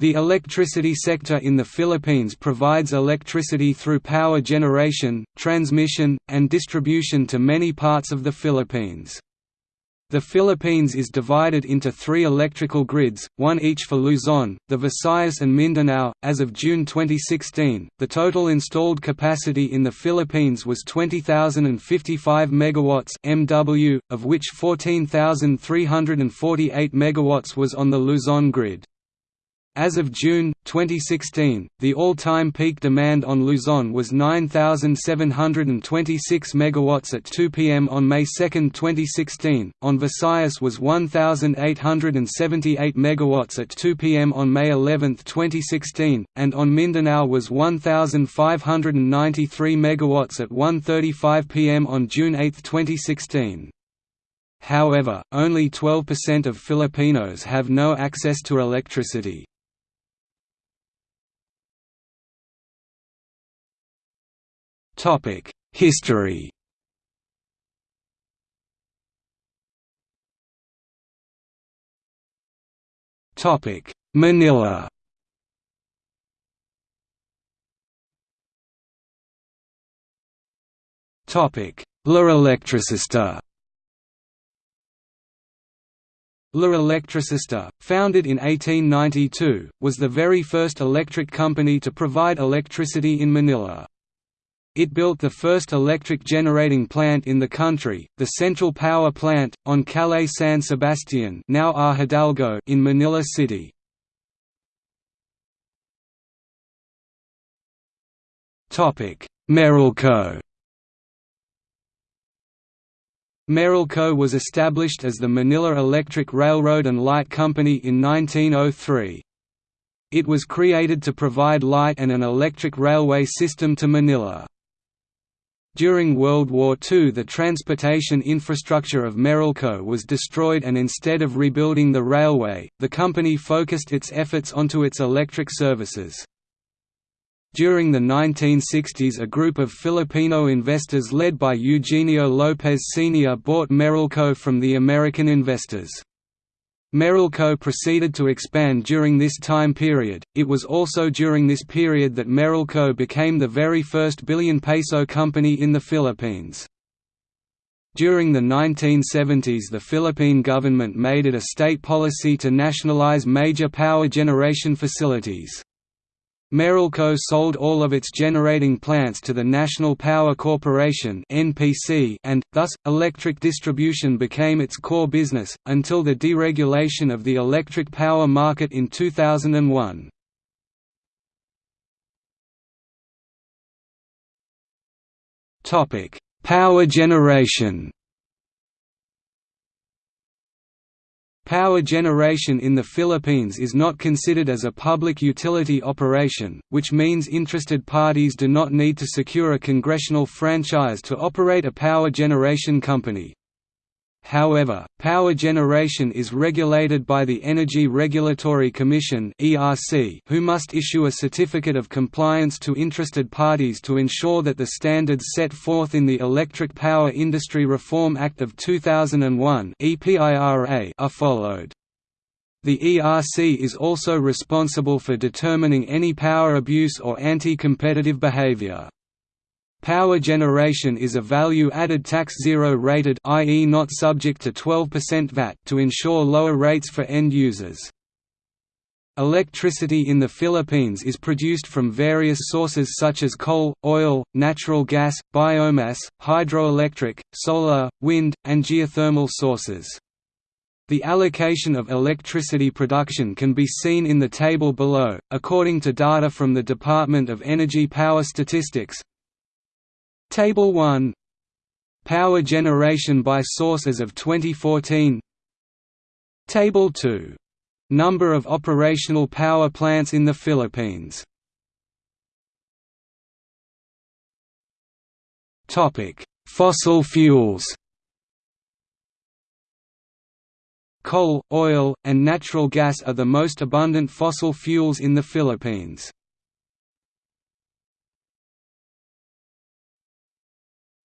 The electricity sector in the Philippines provides electricity through power generation, transmission, and distribution to many parts of the Philippines. The Philippines is divided into three electrical grids, one each for Luzon, the Visayas and Mindanao. As of June 2016, the total installed capacity in the Philippines was 20,055 megawatts (MW), of which 14,348 megawatts was on the Luzon grid. As of June 2016, the all-time peak demand on Luzon was 9726 megawatts at 2 pm on May 2, 2016. On Visayas was 1878 megawatts at 2 pm on May 11, 2016, and on Mindanao was 1593 megawatts at 1:35 pm on June 8, 2016. However, only 12% of Filipinos have no access to electricity. Topic: History. Topic: Manila. Topic: La Electricista. La Electricista, founded in 1892, was the very first electric company to provide electricity in Manila. It built the first electric generating plant in the country, the Central Power Plant, on Calle San Sebastian now. Hidalgo in Manila City. Meralco Meralco was established as the Manila Electric Railroad and Light Company in 1903. It was created to provide light and an electric railway system to Manila. During World War II the transportation infrastructure of Meralco was destroyed and instead of rebuilding the railway, the company focused its efforts onto its electric services. During the 1960s a group of Filipino investors led by Eugenio Lopez Sr. bought Meralco from the American investors. Meralco proceeded to expand during this time period. It was also during this period that Meralco became the very first billion peso company in the Philippines. During the 1970s the Philippine government made it a state policy to nationalize major power generation facilities. Meralco sold all of its generating plants to the National Power Corporation and thus electric distribution became its core business until the deregulation of the electric power market in 2001. Topic: Power generation. Power generation in the Philippines is not considered as a public utility operation, which means interested parties do not need to secure a congressional franchise to operate a power generation company. However, power generation is regulated by the Energy Regulatory Commission who must issue a certificate of compliance to interested parties to ensure that the standards set forth in the Electric Power Industry Reform Act of 2001 are followed. The ERC is also responsible for determining any power abuse or anti-competitive behavior. Power generation is a value-added tax zero-rated i.e. not subject to 12% VAT to ensure lower rates for end users. Electricity in the Philippines is produced from various sources such as coal, oil, natural gas, biomass, hydroelectric, solar, wind, and geothermal sources. The allocation of electricity production can be seen in the table below. According to data from the Department of Energy Power Statistics, Table 1 Power generation by sources of 2014 Table 2 Number of operational power plants in the Philippines. Topic: Fossil fuels. Coal, oil, and natural gas are the most abundant fossil fuels in the Philippines.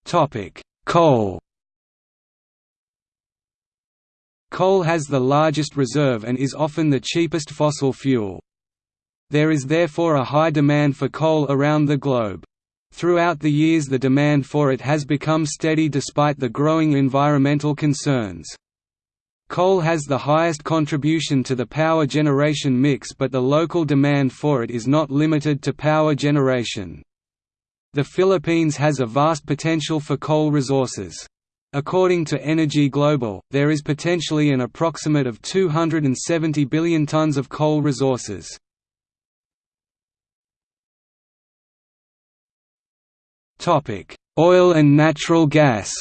Topic: Coal. Coal has the largest reserve and is often the cheapest fossil fuel. There is therefore a high demand for coal around the globe. Throughout the years the demand for it has become steady despite the growing environmental concerns. Coal has the highest contribution to the power generation mix but the local demand for it is not limited to power generation. The Philippines has a vast potential for coal resources. According to Energy Global, there is potentially an approximate of 270 billion tons of coal resources. Oil and natural gas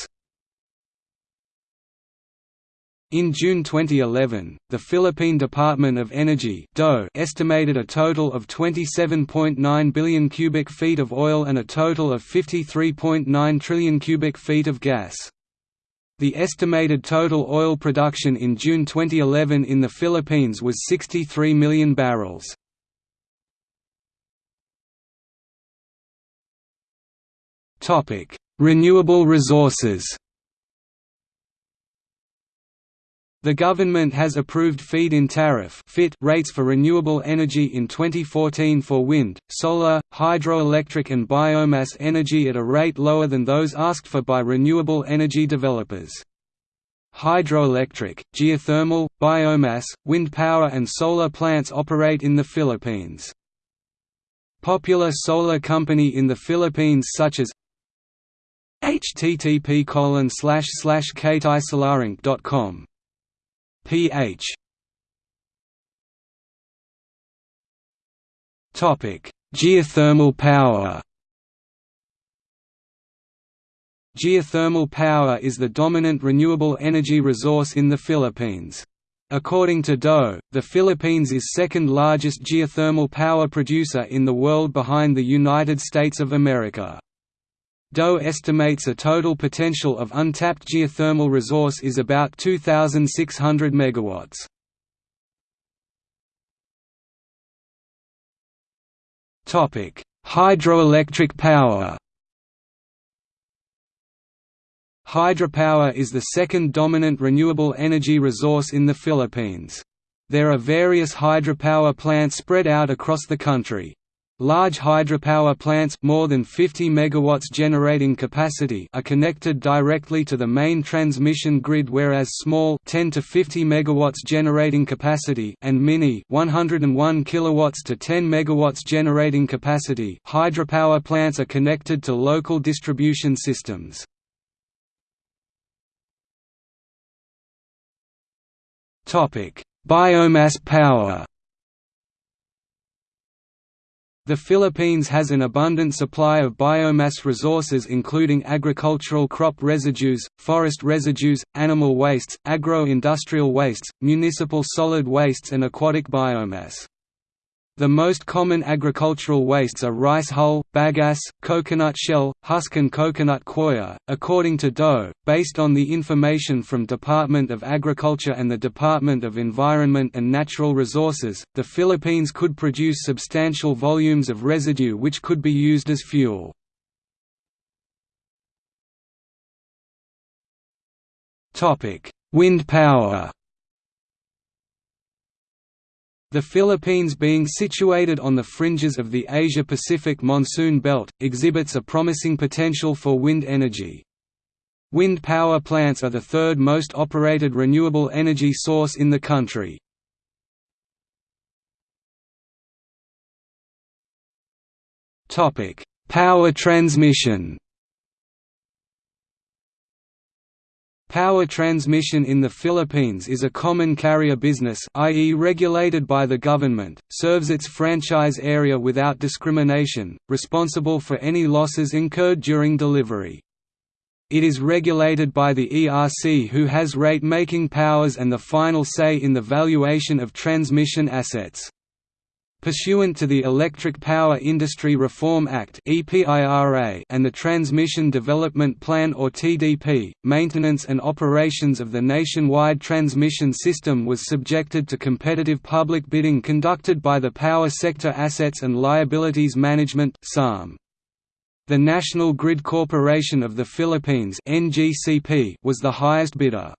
In June 2011, the Philippine Department of Energy estimated a total of 27.9 billion cubic feet of oil and a total of 53.9 trillion cubic feet of gas. The estimated total oil production in June 2011 in the Philippines was 63 million barrels. Renewable resources The government has approved feed-in tariff rates for renewable energy in 2014 for wind, solar, hydroelectric and biomass energy at a rate lower than those asked for by renewable energy developers. Hydroelectric, geothermal, biomass, wind power and solar plants operate in the Philippines. Popular solar company in the Philippines such as http colon slash slash ph Topic: Geothermal power. Geothermal power is the dominant renewable energy resource in the Philippines. According to DOE, the Philippines is second largest geothermal power producer in the world behind the United States of America. DOE estimates a total potential of untapped geothermal resource is about 2,600 megawatts. Topic: Hydroelectric power. Hydropower is the second dominant renewable energy resource in the Philippines. There are various hydropower plants spread out across the country. Large hydropower plants more than 50 megawatts generating capacity are connected directly to the main transmission grid whereas small 10 to 50 megawatts generating capacity and mini 101 kilowatts to 10 megawatts generating capacity hydropower plants are connected to local distribution systems. Topic: Biomass power the Philippines has an abundant supply of biomass resources including agricultural crop residues, forest residues, animal wastes, agro-industrial wastes, municipal solid wastes and aquatic biomass. The most common agricultural wastes are rice hull, bagasse, coconut shell, husk and coconut coir. According to DOE, based on the information from Department of Agriculture and the Department of Environment and Natural Resources, the Philippines could produce substantial volumes of residue which could be used as fuel. Topic: Wind power. The Philippines being situated on the fringes of the Asia-Pacific monsoon belt, exhibits a promising potential for wind energy. Wind power plants are the third most operated renewable energy source in the country. Power transmission Power transmission in the Philippines is a common carrier business i.e. regulated by the government, serves its franchise area without discrimination, responsible for any losses incurred during delivery. It is regulated by the ERC who has rate-making powers and the final say in the valuation of transmission assets. Pursuant to the Electric Power Industry Reform Act and the Transmission Development Plan or TDP, maintenance and operations of the nationwide transmission system was subjected to competitive public bidding conducted by the Power Sector Assets and Liabilities Management The National Grid Corporation of the Philippines was the highest bidder.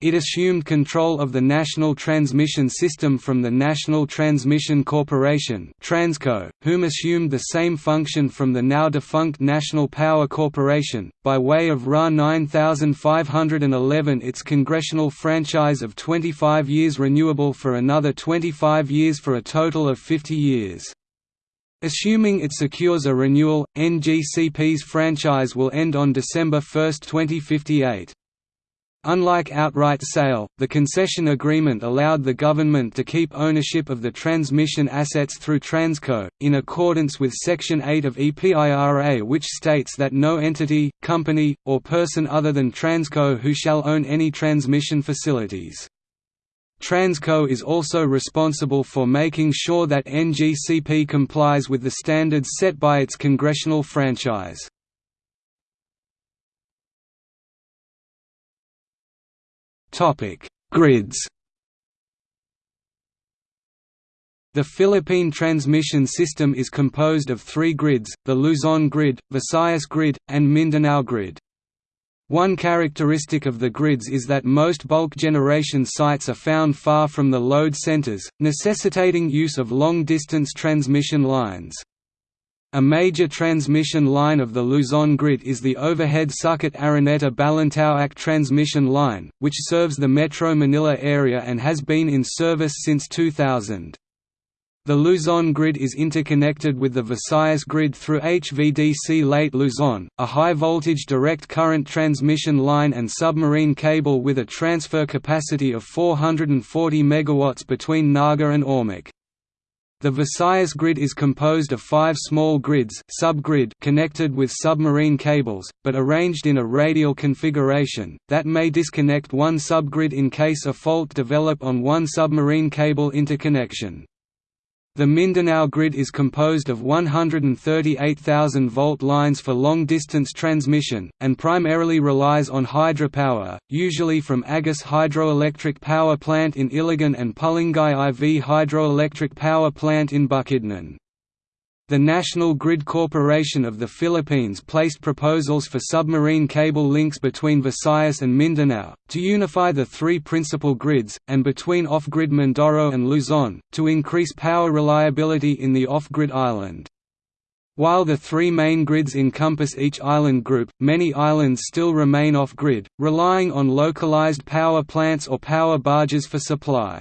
It assumed control of the national transmission system from the National Transmission Corporation Transco, whom assumed the same function from the now-defunct National Power Corporation, by way of RA 9511 its congressional franchise of 25 years renewable for another 25 years for a total of 50 years. Assuming it secures a renewal, NGCP's franchise will end on December 1, 2058. Unlike outright sale, the concession agreement allowed the government to keep ownership of the transmission assets through Transco, in accordance with Section 8 of EPIRA which states that no entity, company, or person other than Transco who shall own any transmission facilities. Transco is also responsible for making sure that NGCP complies with the standards set by its congressional franchise. Topic: Grids. The Philippine transmission system is composed of three grids, the Luzon grid, Visayas grid, and Mindanao grid. One characteristic of the grids is that most bulk generation sites are found far from the load centers, necessitating use of long-distance transmission lines. A major transmission line of the Luzon grid is the overhead Sucat Araneta Balintawak transmission line, which serves the Metro Manila area and has been in service since 2000. The Luzon grid is interconnected with the Visayas grid through HVDC Leyte Luzon, a high-voltage direct current transmission line and submarine cable with a transfer capacity of 440 MW between Naga and Ormoc. The Visayas grid is composed of five small grids subgrid connected with submarine cables, but arranged in a radial configuration, that may disconnect one subgrid in case a fault develop on one submarine cable interconnection. The Mindanao grid is composed of 138,000 volt lines for long-distance transmission, and primarily relies on hydropower, usually from Agus Hydroelectric Power Plant in Iligan and Pulangi IV Hydroelectric Power Plant in Bukidnon. The National Grid Corporation of the Philippines placed proposals for submarine cable links between Visayas and Mindanao, to unify the three principal grids, and between off-grid Mindoro and Luzon, to increase power reliability in the off-grid island. While the three main grids encompass each island group, many islands still remain off-grid, relying on localized power plants or power barges for supply.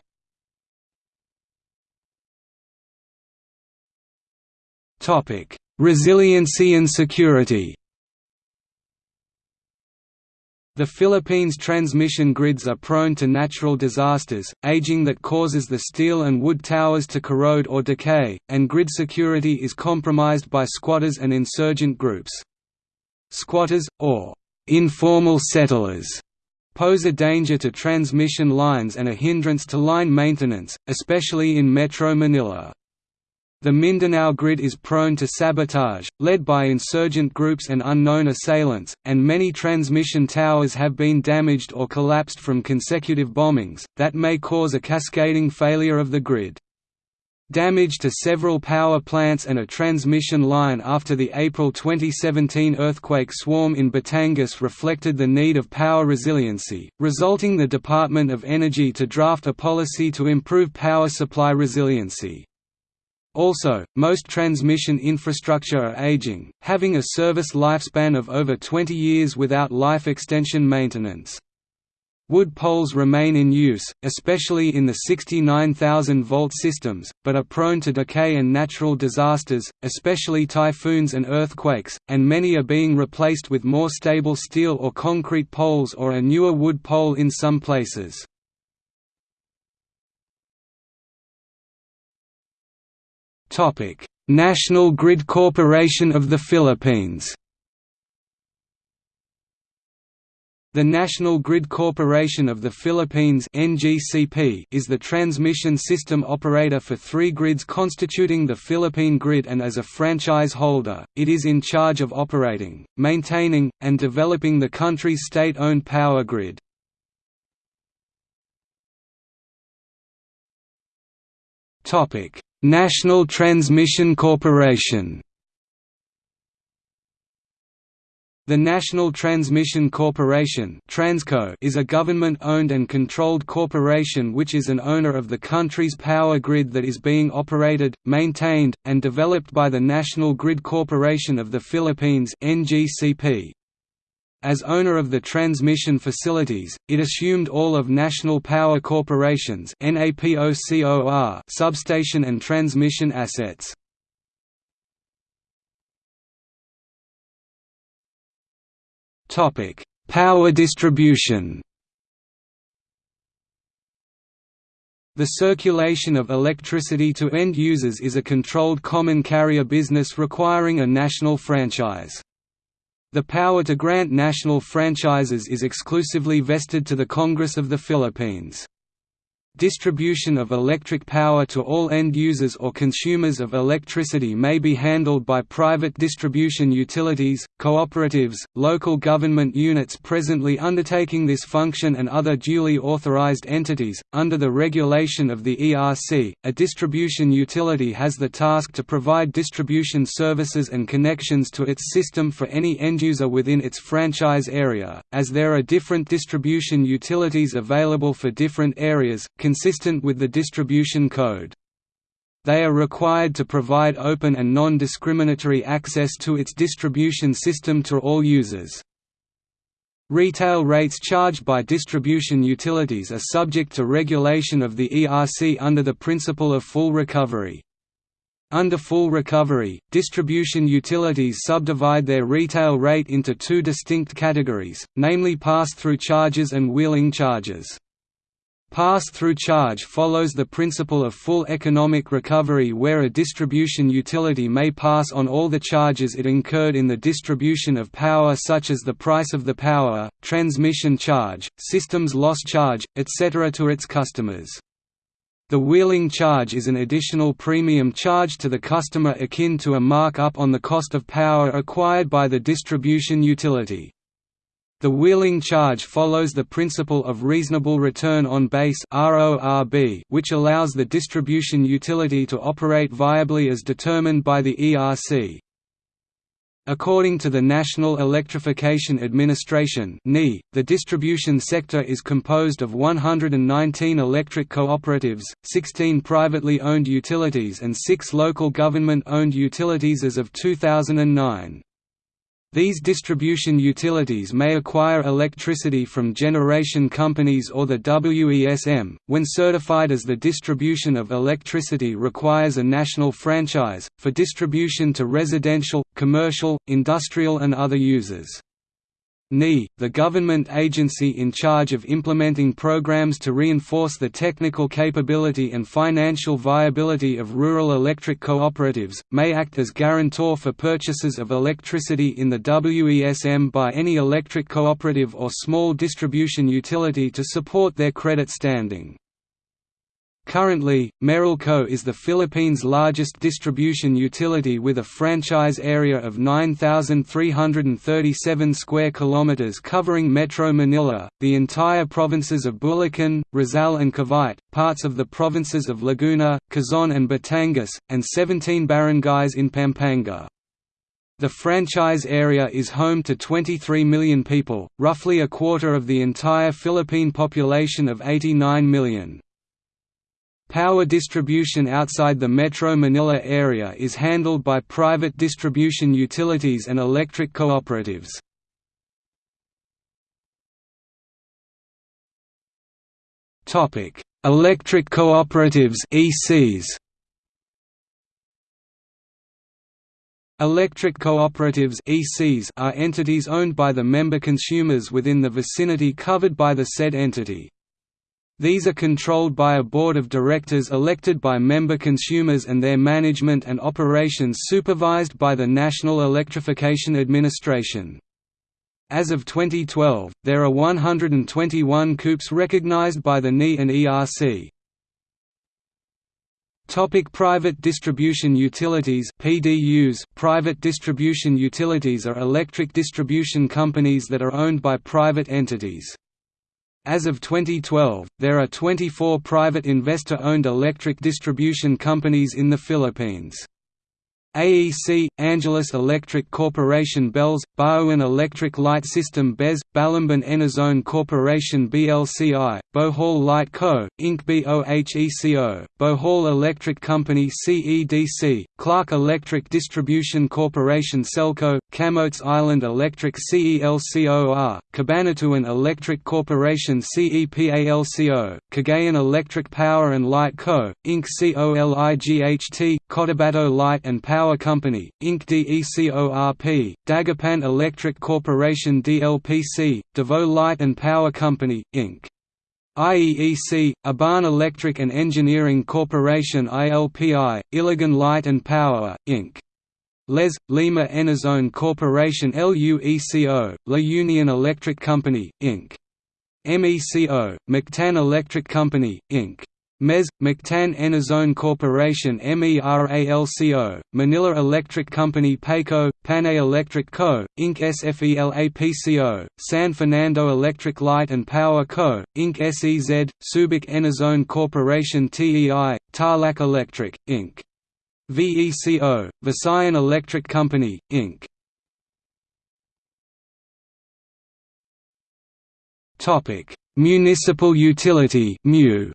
Topic: Resiliency and security. The Philippines' transmission grids are prone to natural disasters, aging that causes the steel and wood towers to corrode or decay, and grid security is compromised by squatters and insurgent groups. Squatters, or informal settlers, pose a danger to transmission lines and a hindrance to line maintenance, especially in Metro Manila. The Mindanao grid is prone to sabotage, led by insurgent groups and unknown assailants, and many transmission towers have been damaged or collapsed from consecutive bombings, that may cause a cascading failure of the grid. Damage to several power plants and a transmission line after the April 2017 earthquake swarm in Batangas reflected the need of power resiliency, resulting the Department of Energy to draft a policy to improve power supply resiliency. Also, most transmission infrastructure are aging, having a service lifespan of over 20 years without life extension maintenance. Wood poles remain in use, especially in the 69,000-volt systems, but are prone to decay and natural disasters, especially typhoons and earthquakes, and many are being replaced with more stable steel or concrete poles or a newer wood pole in some places. National Grid Corporation of the Philippines. The National Grid Corporation of the Philippines (NGCP) is the transmission system operator for three grids constituting the Philippine Grid and as a franchise holder, it is in charge of operating, maintaining, and developing the country's state-owned power grid. Topic: National Transmission Corporation The National Transmission Corporation Transco is a government-owned and controlled corporation which is an owner of the country's power grid that is being operated, maintained, and developed by the National Grid Corporation of the Philippines NGCP. As owner of the transmission facilities, it assumed all of National Power Corporation's substation and transmission assets. Power distribution. The circulation of electricity to end users is a controlled common carrier business requiring a national franchise. The power to grant national franchises is exclusively vested to the Congress of the Philippines. Distribution of electric power to all end users or consumers of electricity may be handled by private distribution utilities, cooperatives, local government units presently undertaking this function and other duly authorized entities. Under the regulation of the ERC, a distribution utility has the task to provide distribution services and connections to its system for any end user within its franchise area, as there are different distribution utilities available for different areas consistent with the distribution code. They are required to provide open and non-discriminatory access to its distribution system to all users. Retail rates charged by distribution utilities are subject to regulation of the ERC under the principle of full recovery. Under full recovery, distribution utilities subdivide their retail rate into two distinct categories, namely pass-through charges and wheeling charges. Pass-through charge follows the principle of full economic recovery where a distribution utility may pass on all the charges it incurred in the distribution of power such as the price of the power, transmission charge, systems loss charge, etc. to its customers. The wheeling charge is an additional premium charge to the customer akin to a markup on the cost of power acquired by the distribution utility. The wheeling charge follows the principle of reasonable return on base which allows the distribution utility to operate viably as determined by the ERC. According to the National Electrification Administration the distribution sector is composed of 119 electric cooperatives, 16 privately owned utilities and 6 local government-owned utilities as of 2009. These distribution utilities may acquire electricity from generation companies or the WESM, when certified as the distribution of electricity requires a national franchise, for distribution to residential, commercial, industrial and other users. NE, the government agency in charge of implementing programs to reinforce the technical capability and financial viability of rural electric cooperatives, may act as guarantor for purchases of electricity in the WESM by any electric cooperative or small distribution utility to support their credit standing. Currently, Meralco is the Philippines' largest distribution utility with a franchise area of 9,337 square kilometers covering Metro Manila, the entire provinces of Bulacan, Rizal and Cavite, parts of the provinces of Laguna, Quezon and Batangas, and 17 barangays in Pampanga. The franchise area is home to 23 million people, roughly a quarter of the entire Philippine population of 89 million. Power distribution outside the Metro Manila area is handled by private distribution utilities and electric cooperatives. Topic: Electric cooperatives ECs. Electric cooperatives ECs are entities owned by the member consumers within the vicinity covered by the said entity. These are controlled by a board of directors elected by member consumers and their management and operations supervised by the National Electrification Administration. As of 2012, there are 121 COOPs recognized by the NE and ERC. Topic private distribution utilities PDUs Private distribution utilities are electric distribution companies that are owned by private entities. As of 2012, there are 24 private investor-owned electric distribution companies in the Philippines. AEC, Angeles Electric Corporation Bells, Bowen Electric Light System BES, Balamban Enerzone Corporation BLCI, Bohol Light Co., Inc. BOHECO, Bohol Electric Company CEDC, Clark Electric Distribution Corporation Celco, Camotes Island Electric CELCOR, Cabanatuan Electric Corporation CEPALCO, Cagayan Electric Power and Light Co., Inc. COLIGHT, Cotabato Light and Power Power Company, Inc. DECORP, Dagupan Electric Corporation DLPC, Davao Light and Power Company, Inc. IEEC, Ibaan Electric and Engineering Corporation ILPI, Iligan Light and Power, Inc. Les, Lima Enerzone Corporation LUECO, La Union Electric Company, Inc. MECO, Mactan Electric Company, Inc. MES, Mactan Enerzone Corporation MERALCO, Manila Electric Company PACO, Panay Electric Co., Inc. SFELAPCO, San Fernando Electric Light and Power Co., Inc. SEZ, Subic Enerzone Corporation TEI, Tarlac Electric, Inc. VECO, Visayan Electric Company, Inc. Municipal utility MU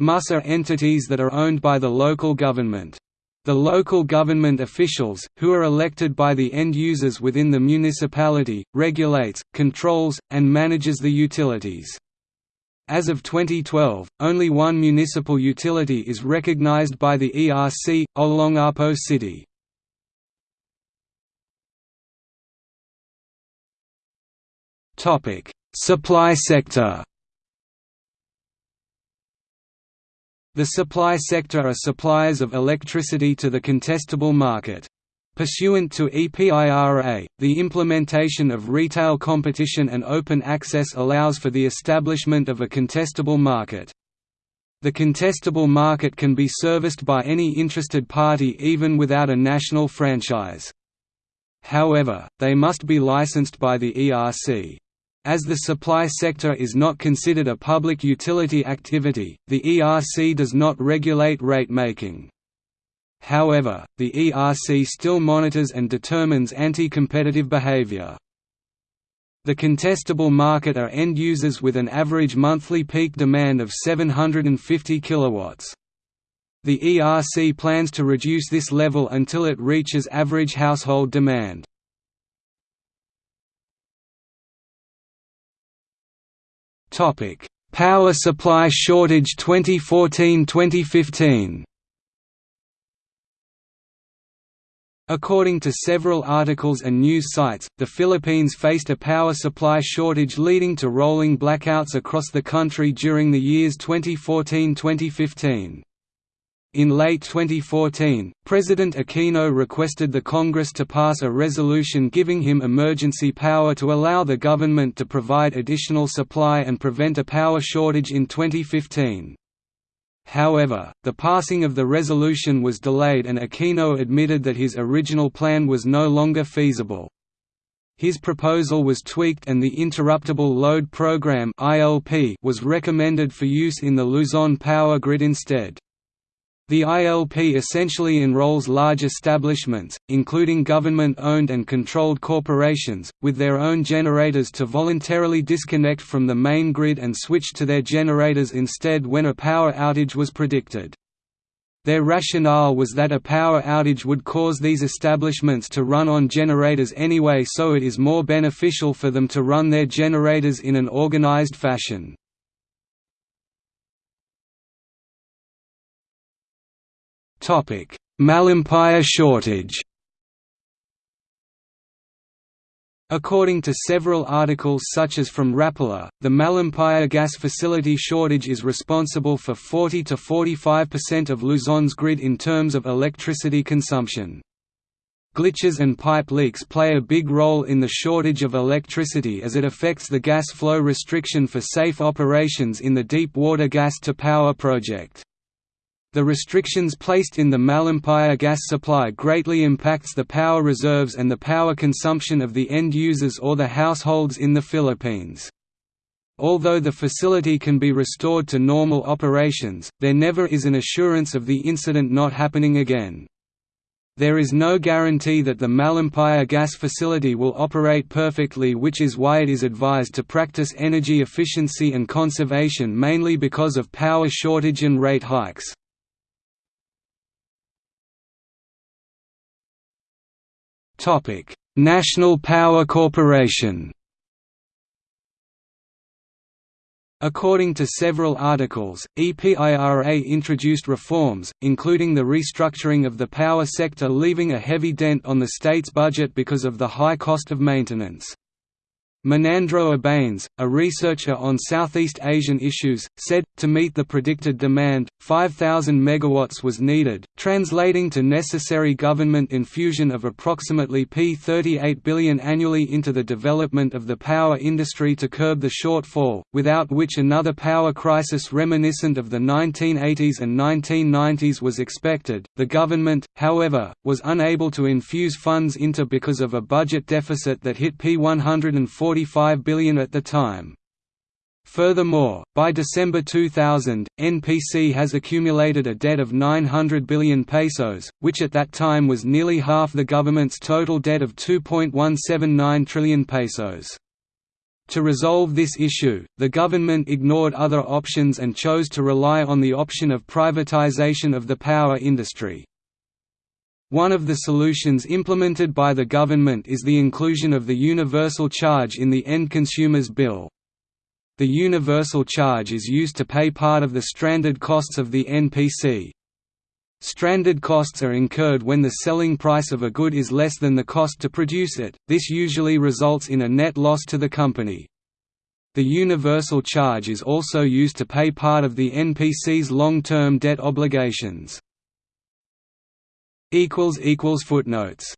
MUS are entities that are owned by the local government. The local government officials, who are elected by the end users within the municipality, regulates, controls, and manages the utilities. As of 2012, only one municipal utility is recognized by the ERC, Olongapo City. Supply sector The supply sector are suppliers of electricity to the contestable market. Pursuant to EPIRA, the implementation of retail competition and open access allows for the establishment of a contestable market. The contestable market can be serviced by any interested party even without a national franchise. However, they must be licensed by the ERC. As the supply sector is not considered a public utility activity, the ERC does not regulate rate making. However, the ERC still monitors and determines anti-competitive behavior. The contestable market are end users with an average monthly peak demand of 750 kilowatts. The ERC plans to reduce this level until it reaches average household demand. Topic: Power supply shortage 2014-2015. According to several articles and news sites, the Philippines faced a power supply shortage leading to rolling blackouts across the country during the years 2014–2015. In late 2014, President Aquino requested the Congress to pass a resolution giving him emergency power to allow the government to provide additional supply and prevent a power shortage in 2015. However, the passing of the resolution was delayed and Aquino admitted that his original plan was no longer feasible. His proposal was tweaked and the Interruptible Load Program was recommended for use in the Luzon power grid instead. The ILP essentially enrolls large establishments, including government-owned and controlled corporations, with their own generators to voluntarily disconnect from the main grid and switch to their generators instead when a power outage was predicted. Their rationale was that a power outage would cause these establishments to run on generators anyway so it is more beneficial for them to run their generators in an organized fashion. Topic: Malampaya shortage. According to several articles such as from Rappler, the Malampaya gas facility shortage is responsible for 40 to 45% of Luzon's grid in terms of electricity consumption. Glitches and pipe leaks play a big role in the shortage of electricity as it affects the gas flow restriction for safe operations in the deep water gas to power project. The restrictions placed in the Malampaya gas supply greatly impacts the power reserves and the power consumption of the end users or the households in the Philippines. although the facility can be restored to normal operations, there never is an assurance of the incident not happening again. There is no guarantee that the Malampaya gas facility will operate perfectly which is why it is advised to practice energy efficiency and conservation mainly because of power shortage and rate hikes. National Power Corporation According to several articles, EPIRA introduced reforms, including the restructuring of the power sector leaving a heavy dent on the state's budget because of the high cost of maintenance. Menandro Abanes, a researcher on Southeast Asian issues, said, to meet the predicted demand, 5,000 megawatts was needed, translating to necessary government infusion of approximately P38 billion annually into the development of the power industry to curb the shortfall, without which another power crisis reminiscent of the 1980s and 1990s was expected. The government, however, was unable to infuse funds into because of a budget deficit that hit P140 45 billion at the time. Furthermore, by December 2000, NPC has accumulated a debt of 900 billion pesos, which at that time was nearly half the government's total debt of 2.179 trillion pesos. To resolve this issue, the government ignored other options and chose to rely on the option of privatization of the power industry. One of the solutions implemented by the government is the inclusion of the universal charge in the end consumer's bill. The universal charge is used to pay part of the stranded costs of the NPC. Stranded costs are incurred when the selling price of a good is less than the cost to produce it, this usually results in a net loss to the company. The universal charge is also used to pay part of the NPC's long-term debt obligations. Footnotes